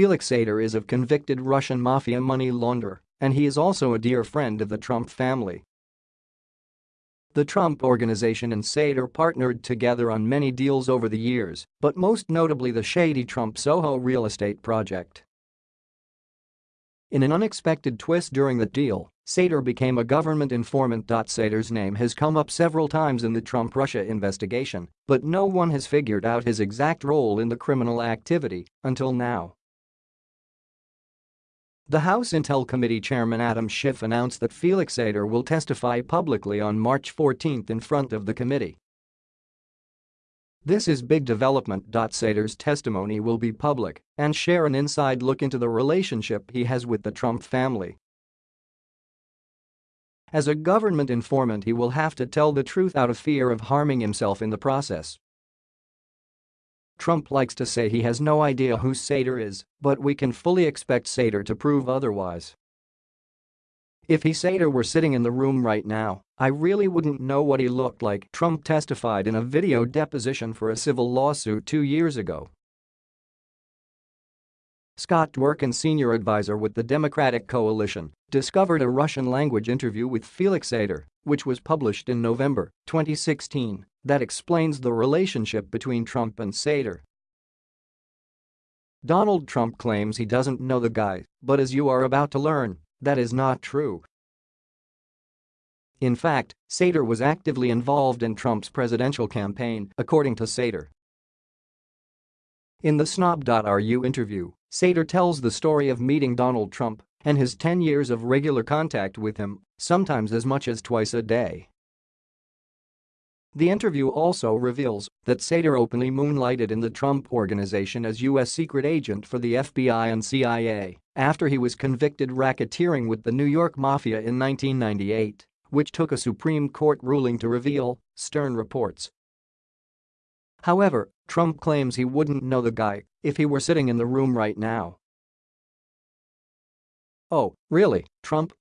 Felix Sater is a convicted Russian mafia money launderer, and he is also a dear friend of the Trump family. The Trump Organization and Sater partnered together on many deals over the years, but most notably the shady Trump Soho real estate project. In an unexpected twist during the deal, Sater became a government informant. Sater's name has come up several times in the Trump-Russia investigation, but no one has figured out his exact role in the criminal activity until now. The House Intel Committee Chairman Adam Schiff announced that Felix Sater will testify publicly on March 14 in front of the committee. This is big development. Sater's testimony will be public and share an inside look into the relationship he has with the Trump family. As a government informant he will have to tell the truth out of fear of harming himself in the process. Trump likes to say he has no idea who Sater is, but we can fully expect Sater to prove otherwise. If he Sater were sitting in the room right now, I really wouldn't know what he looked like, Trump testified in a video deposition for a civil lawsuit two years ago. Scott Dworkin senior advisor with the Democratic coalition, discovered a Russian-language interview with Felix Sater, which was published in November 2016, that explains the relationship between Trump and Sater. Donald Trump claims he doesn't know the guy, but as you are about to learn, that is not true. In fact, Sater was actively involved in Trump's presidential campaign, according to Sater. In the Snob.ru interview, Sater tells the story of meeting Donald Trump and his 10 years of regular contact with him, sometimes as much as twice a day. The interview also reveals that Sater openly moonlighted in the Trump Organization as U.S. secret agent for the FBI and CIA after he was convicted racketeering with the New York Mafia in 1998, which took a Supreme Court ruling to reveal, Stern reports. However, Trump claims he wouldn't know the guy if he were sitting in the room right now. Oh, really, Trump?